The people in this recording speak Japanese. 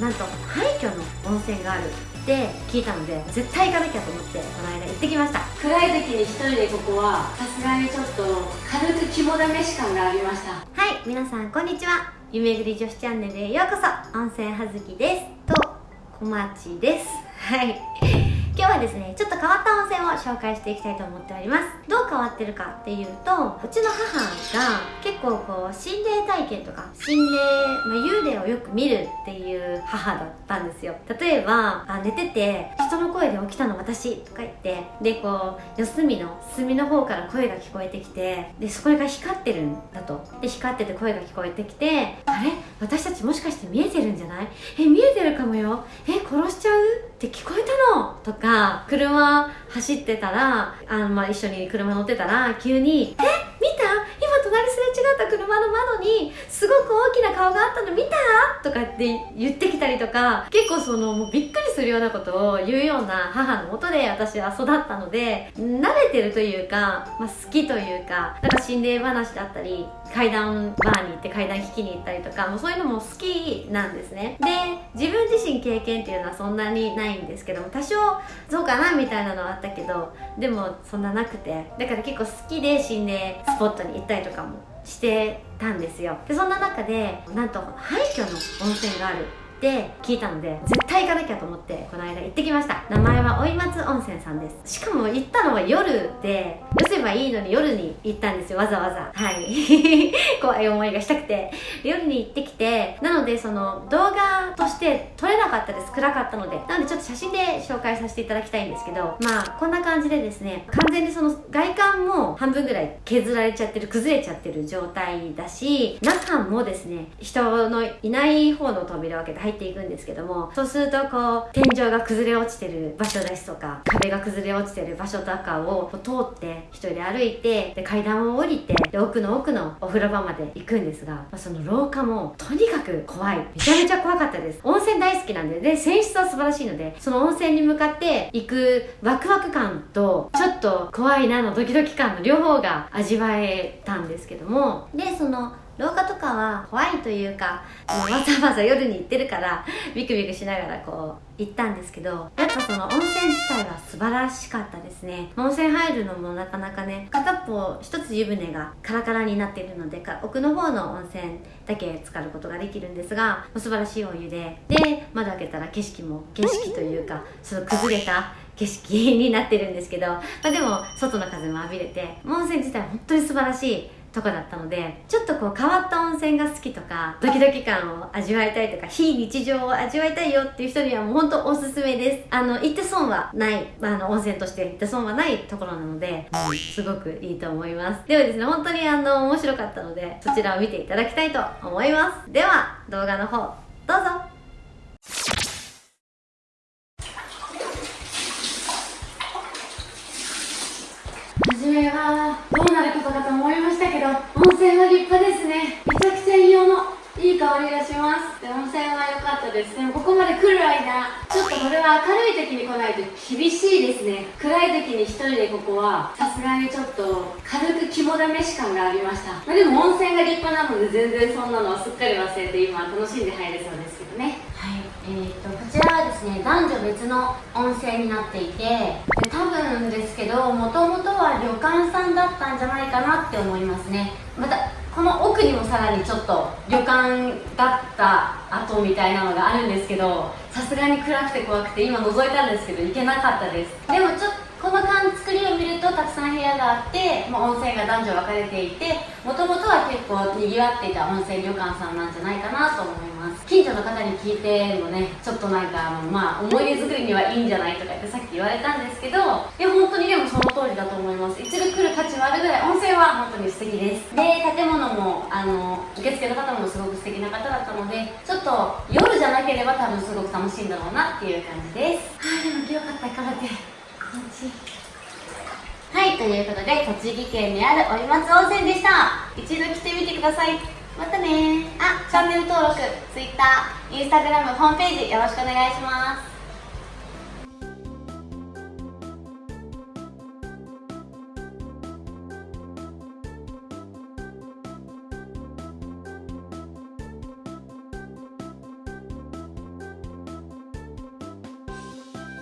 なんと廃墟の温泉があるって聞いたので絶対行かなきゃと思ってこの間行ってきました。暗い時に一人でここはさすがにちょっと軽く肝試し感がありました。はい皆さんこんにちは。夢ぐり女子チャンネルへようこそ温泉はずきです。と小町です。はい。今日はですねちょっと変わった温泉を紹介していきたいと思っております。どう変わってるかっていうとうちの母が結構こう心霊体験とか心霊、まあ、幽霊をよく見るっていう母だったんですよ。例えばあ寝てて人の声で起きたの私とか言ってでこう四隅の隅の方から声が聞こえてきてでそこが光ってるんだと。で光ってて声が聞こえてきてあれ？私たちもしかして見えてるんじゃない？え見えてるかもよ。え殺しちゃう？って聞こえたの？とか車走ってたらあの、まあ、一緒に車乗ってたら急に「え？見た今隣すれ違った車の窓にすごく大きな顔があったの見た?」とかって言ってきたりとか結構そのもうびっくりするようなことを言うような母のもとで私は育ったので慣れてるというか、まあ、好きというかなんか心霊話だったり階段バーに行って階段聞きに行ったりとかもうそういうのも好きなんですねで自分自身経験っていうのはそんなにないんですけども多少そうかなみたいなのはあったけどでもそんななくてだから結構好きで心霊スポットに行ったりとかもしてたんですよ。でそんな中でなんと廃墟の温泉がある。って聞いたので絶対行かなきゃと思ってこの間行ってきました。名前は追松温泉さんです。しかも行ったのは夜でよせばいいのに夜に行ったんですよ。わざわざ。はい。怖い思いがしたくて。夜に行ってきてなのでその動画として撮れなかったです。暗かったので。なのでちょっと写真で紹介させていただきたいんですけどまあこんな感じでですね完全にその外観も半分ぐらい削られちゃってる崩れちゃってる状態だし中もですね人のいない方の扉を開けて入っていくんですけどもそうするとこう天井が崩れ落ちてる場所ですとか壁が崩れ落ちてる場所とかを通って一人で歩いてで階段を降りてで奥の奥のお風呂場まで行くんですが、まあ、その廊下もとにかく怖い。めちゃめちゃ怖かったです。温泉大好きなんで。で泉質は素晴らしいのでその温泉に向かって行くワクワク感とちょっと怖いなのドキドキ感の両方が味わえたんですけども。でその廊下とかは怖いというかわざわざ夜に行ってるからビクビクしながらこう行ったんですけどやっぱその温泉自体は素晴らしかったですね。温泉入るのもなかなかね片っぽ一つ湯船がカラカラになっているので奥の方の温泉だけ浸かることができるんですが素晴らしいお湯で。で窓開けたら景色も景色というかその崩れた景色になってるんですけど、まあ、でも外の風も浴びれて温泉自体本当に素晴らしいとこだったのでちょっとこう変わった温泉が好きとかドキドキ感を味わいたいとか非日常を味わいたいよっていう人にはもう本当おすすめです。あの行って損はないまああの温泉として行って損はないところなので、すごくいいと思います。ではですね本当にあの面白かったのでそちらを見ていただきたいと思います。では動画の方どうぞ。初めはどうなることかと思ど温泉は立派ですね。めちゃくちゃ硫黄のいい香りがします。で温泉は良かったです。でもここまで来る間ちょっとこれは明るい時に来ないと厳しいですね。暗い時に一人でここはさすがにちょっと軽く肝試し感がありました、まあ、でも温泉が立派なので全然そんなのはすっかり忘れて今楽しんで入れそうですけどね。はい。えーと、とこちらですね男女別の温泉になっていてで多分ですけどもともとは旅館さんだったんじゃないかなって思いますね。またこの奥にもさらにちょっと旅館だった跡みたいなのがあるんですけどさすがに暗くて怖くて今覗いたんですけど行けなかったです。でもちょっとこの作りをがあって、まあ、温泉が男女分かれていてもともとは結構にぎわっていた温泉旅館さんなんじゃないかなと思います。近所の方に聞いてもねちょっとなんかあの、まあ、思い出作りにはいいんじゃないとかってさっき言われたんですけどいや本当にでもその通りだと思います。一度来る価値はあるぐらい温泉は本当に素敵です。で建物もあの受付の方もすごく素敵な方だったのでちょっと夜じゃなければ多分すごく楽しいんだろうなっていう感じです。はいでもよかったからってはいということで栃木県にあるお松温泉でした。一度来てみてください。またねあチャンネル登録 Twitter、Instagram、ホームページよろしくお願いします。